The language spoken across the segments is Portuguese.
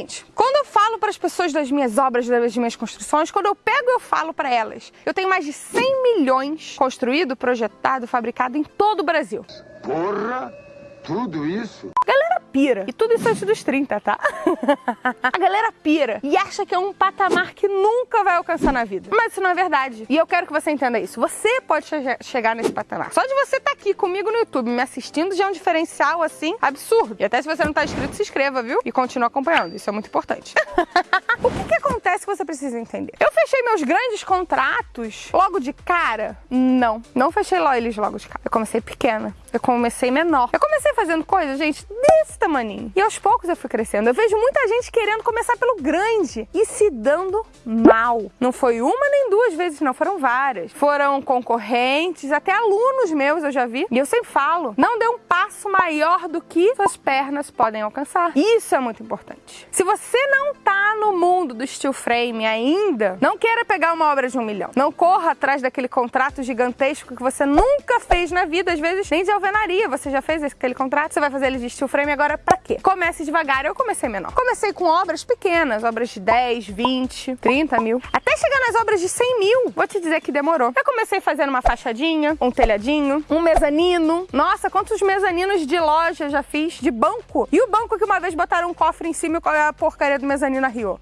seguinte, quando eu falo para as pessoas das minhas obras, das minhas construções, quando eu pego eu falo para elas, eu tenho mais de 100 milhões construído, projetado, fabricado em todo o Brasil. Porra! Tudo isso? Galera pira. E tudo isso antes dos 30, tá? a galera pira e acha que é um patamar que nunca vai alcançar na vida. Mas isso não é verdade. E eu quero que você entenda isso. Você pode che chegar nesse patamar. Só de você estar tá aqui comigo no YouTube, me assistindo, já é um diferencial, assim, absurdo. E até se você não tá inscrito, se inscreva, viu? E continue acompanhando. Isso é muito importante. o que que acontece que você precisa entender? Eu fechei meus grandes contratos logo de cara? Não. Não fechei eles logo de cara. Eu comecei pequena. Eu comecei menor. Eu comecei fazendo coisas, gente, desse tamaninho. E aos poucos eu fui crescendo. Eu vejo muita gente querendo começar pelo grande e se dando mal. Não foi uma nem duas vezes, não. Foram várias. Foram concorrentes, até alunos meus eu já vi. E eu sempre falo, não dê um passo maior do que suas pernas podem alcançar. Isso é muito importante. Se você não tá no mundo do steel frame ainda, não queira pegar uma obra de um milhão. Não corra atrás daquele contrato gigantesco que você nunca fez na vida, às vezes nem de alvenaria. Você já fez aquele contrato, você vai fazer ele de steel frame agora pra quê? Comece devagar. Eu comecei menor. Comecei com obras pequenas, obras de 10, 20, 30 mil. Até chegar nas obras de 100 mil, vou te dizer que demorou. Eu comecei fazendo uma fachadinha, um telhadinho, um mezanino. Nossa, quantos mezaninos de loja já fiz, de banco. E o banco que uma vez botaram um cofre em cima e a porcaria do mezanino arriou.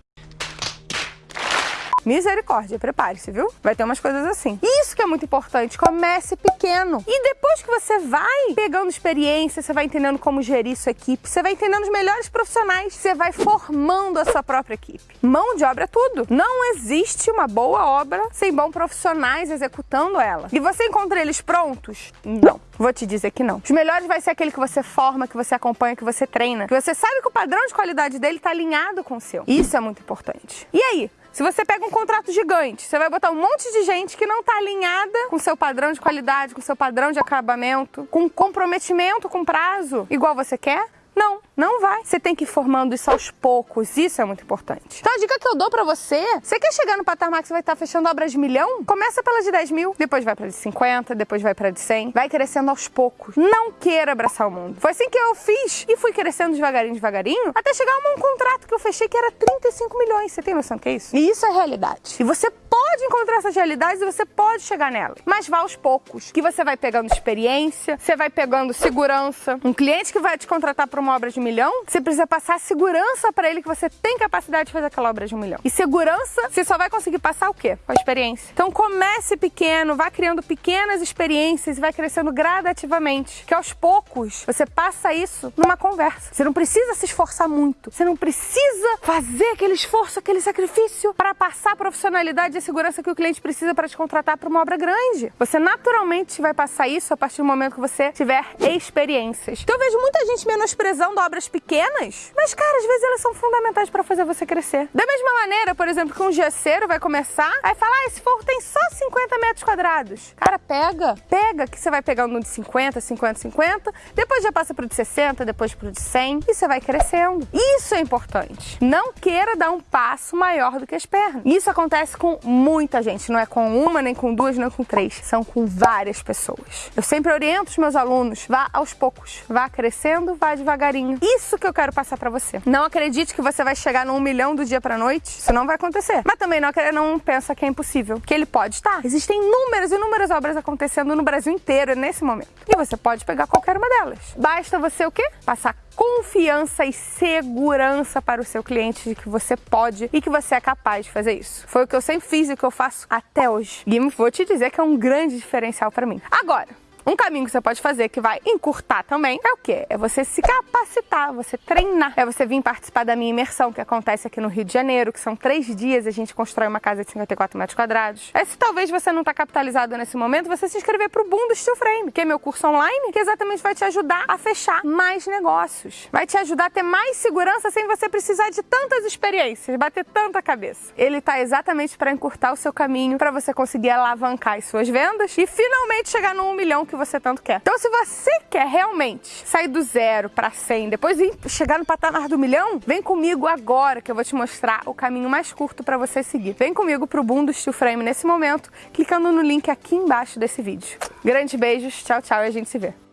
Misericórdia, prepare-se, viu? Vai ter umas coisas assim. Isso que é muito importante, comece pequeno. E depois que você vai pegando experiência, você vai entendendo como gerir sua equipe, você vai entendendo os melhores profissionais, você vai formando a sua própria equipe. Mão de obra é tudo. Não existe uma boa obra sem bons profissionais executando ela. E você encontra eles prontos? Não. Vou te dizer que não. Os melhores vai ser aquele que você forma, que você acompanha, que você treina, que você sabe que o padrão de qualidade dele está alinhado com o seu. Isso é muito importante. E aí, se você pega um contrato gigante, você vai botar um monte de gente que não está alinhada com seu padrão de qualidade, com seu padrão de acabamento, com comprometimento com prazo, igual você quer, não, não vai. Você tem que ir formando isso aos poucos, isso é muito importante. Então a dica que eu dou pra você, você quer chegar no patamar que você vai estar fechando obras de milhão? Começa pela de 10 mil, depois vai pra de 50, depois vai pra de 100, vai crescendo aos poucos. Não queira abraçar o mundo. Foi assim que eu fiz e fui crescendo devagarinho, devagarinho, até chegar a um contrato que eu fechei que era 35 milhões. Você tem noção do que é isso? E isso é realidade. E você pode encontrar essas realidades e você pode chegar nelas. Mas vá aos poucos, que você vai pegando experiência, você vai pegando segurança. Um cliente que vai te contratar para uma obra de um milhão, você precisa passar segurança para ele que você tem capacidade de fazer aquela obra de um milhão. E segurança, você só vai conseguir passar o quê? Com a experiência. Então comece pequeno, vá criando pequenas experiências e vai crescendo gradativamente. Que aos poucos você passa isso numa conversa. Você não precisa se esforçar muito. Você não precisa fazer aquele esforço, aquele sacrifício para passar a profissionalidade e a segurança que o cliente precisa para te contratar para uma obra grande. Você naturalmente vai passar isso a partir do momento que você tiver experiências. Então eu vejo muita gente menosprezando obras pequenas, mas cara, às vezes elas são fundamentais para fazer você crescer. Da mesma maneira, por exemplo, que um gesseiro vai começar, aí falar, ah, esse forro tem só 50 metros quadrados. Cara, pega, pega que você vai pegando um de 50, 50, 50, depois já passa pro de 60, depois pro de 100 e você vai crescendo. Isso é importante. Não queira dar um passo maior do que as pernas. Isso acontece com muita gente, não é com uma, nem com duas, nem com três, são com várias pessoas. Eu sempre oriento os meus alunos, vá aos poucos, vá crescendo, vá devagarinho. Isso que eu quero passar para você. Não acredite que você vai chegar no um milhão do dia para noite, isso não vai acontecer. Mas também não, não pensa que é impossível, que ele pode estar. Existem inúmeras, inúmeras obras acontecendo no Brasil inteiro nesse momento. E você pode pegar qualquer uma delas. Basta você o quê? Passar confiança e segurança para o seu cliente de que você pode e que você é capaz de fazer isso. Foi o que eu sempre fiz e o que eu faço até hoje. E vou te dizer que é um grande diferencial para mim. Agora, um caminho que você pode fazer que vai encurtar também é o quê? É você se capacitar, você treinar. É você vir participar da minha imersão que acontece aqui no Rio de Janeiro, que são três dias a gente constrói uma casa de 54 metros quadrados. É se talvez você não está capitalizado nesse momento, você se inscrever para o Boom do Steel Frame, que é meu curso online, que exatamente vai te ajudar a fechar mais negócios. Vai te ajudar a ter mais segurança sem você precisar de tantas experiências, bater tanta cabeça. Ele está exatamente para encurtar o seu caminho, para você conseguir alavancar as suas vendas e finalmente chegar no 1 milhão que você tanto quer. Então, se você quer realmente sair do zero para 100, depois chegar no patamar do milhão, vem comigo agora que eu vou te mostrar o caminho mais curto para você seguir. Vem comigo pro Boom do Steel Frame nesse momento, clicando no link aqui embaixo desse vídeo. Grandes beijos, tchau, tchau e a gente se vê.